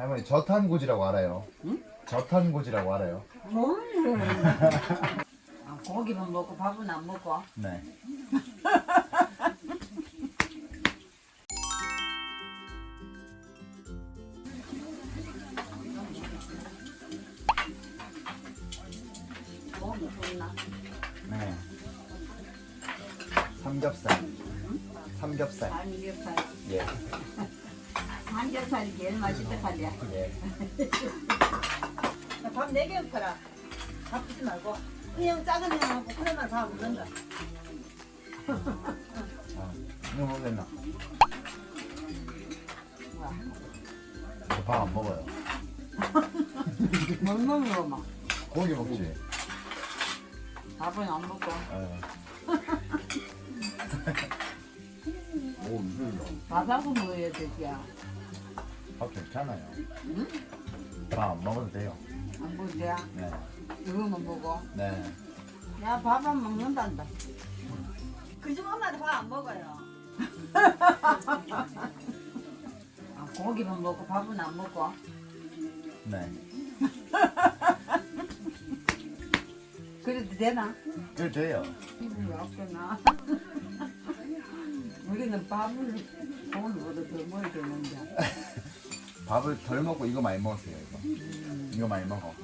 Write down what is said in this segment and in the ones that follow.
할머니 저탄고지라고 알아요? 응? 저탄고지라고 알아요? 뭘? 아, 고기만 먹고 밥은 안 먹고. 네. 뭐? 네. 삼겹살. 삼겹살. 삼겹살. 예. 삼겹살이 제일 맛있다 하냐? 예. 밥 4개 팔아. 바쁘지 말고. 그냥 작은 형하고 그래만 다 먹는다. 자, 이거 먹겠나? 밥 안 먹어요. 뭘 먹어 막. 고기 먹지. 밥은 안 먹고. 예. 오, 이걸로. 밥하고 먹어야 되지야. 밥 괜찮아요. 응? 밥 안 먹어도 돼요. 안 먹어야. 네. 이거만 먹어. 네. 야, 밥 안 먹는단다. 그중 엄마도 밥 안 먹어요. 아, 고기만 먹고 밥은 안 먹고. 네. 그래도 되나? 그래 돼요. 기분이 없구나. 우리는 밥을 돈보다 더 먹어야 되는데. 밥을 덜 먹고 이거 많이 먹었어요. 이거. 이거 많이 먹어.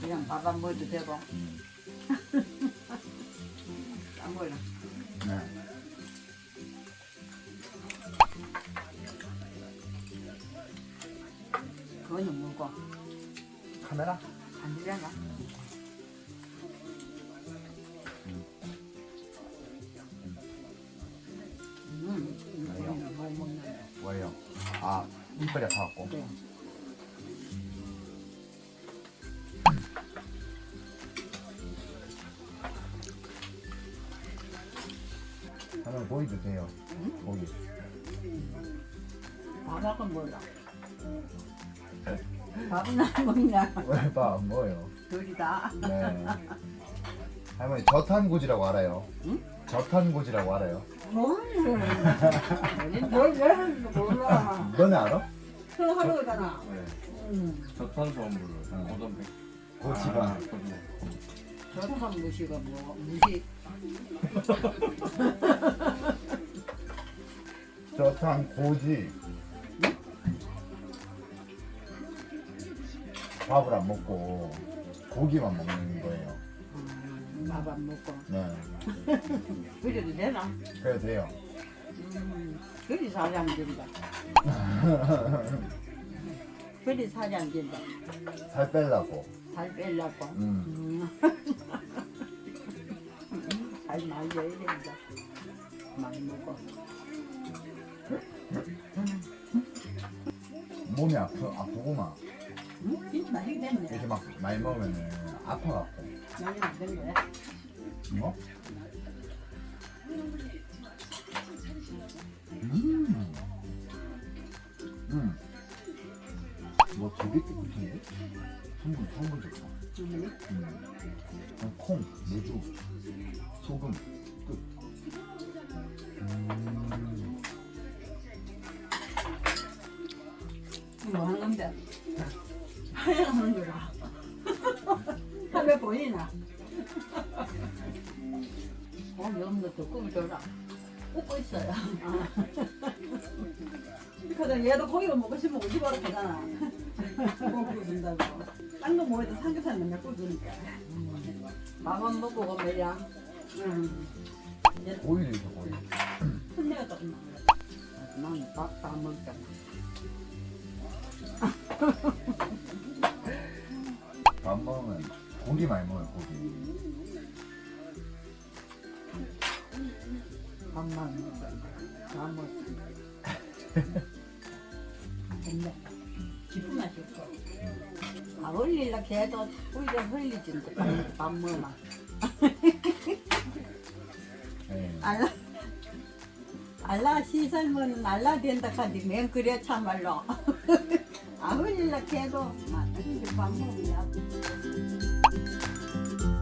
그냥 밥 안 먹어도 되고. 음. 안 먹어. 네. 그거는 먹고. 카메라? 안 되잖아. 아, 이빨이 아파갖고. 그래. 하나 고기 주세요. 고기. 밥하고 몰라. 밥은 안 먹냐? 왜밥안 먹어요? 둘이 다. 네. 할머니 저탄고지라고 알아요? 응? 저탄고지라고 알아요? 뭘? 뭘 왜하는지 몰라. 너네 알아? 네. 음, 저탄수화물을 응. 고단백 고지방. 아. 저탄 무시가 뭐 무시. 저탄 고지. 밥을 안 먹고 고기만 먹는 거예요. 음, 밥안 먹고. 네. 그래도 되나? 그래도 돼요. 음, 그리 안 된다. 그리 안 된다. 살 빼려고. 살 빼려고. 음. 음. 살 많이 줘야 된다. 많이 먹어. 몸이 아프, 아프구만. 응? 진짜 많이 됐네. 이렇게 막 많이 먹으면은 아파갖고. 거야. 뭐? 음. 음. 뭐 되게 깨끗한데? 성분, 성분 좋다. 음. 음. 그냥 콩, 매주, 소금, 끝. 음. 뭐 하는 건데? 하얀 하는 거라. 하면 보이나? 고기 없는 것도 꿈 줘라. 웃고 있어요. 그래도 얘도 고기가 먹고 싶으면 오지 마라 하잖아. 고기 준다고. 딴거 뭐해도 삼겹살 맨날 구워주니까. 밥안 먹고 가면야. 응. 이제 오일이 있어, 오일. 혼내가 조금. 나는 밥다 먹잖아. 밥 고기 많이 먹어요, 고기. 밥만 먹어. 다 먹어. 근데 기쁜 맛이 없어. 아, 흘리려 해도 우리가 흘리진데 밥 먹나. 네. 알라 알라 시설면은 알라 된다 카디 맨 그래 참말로 아막 흘리 밥 먹으면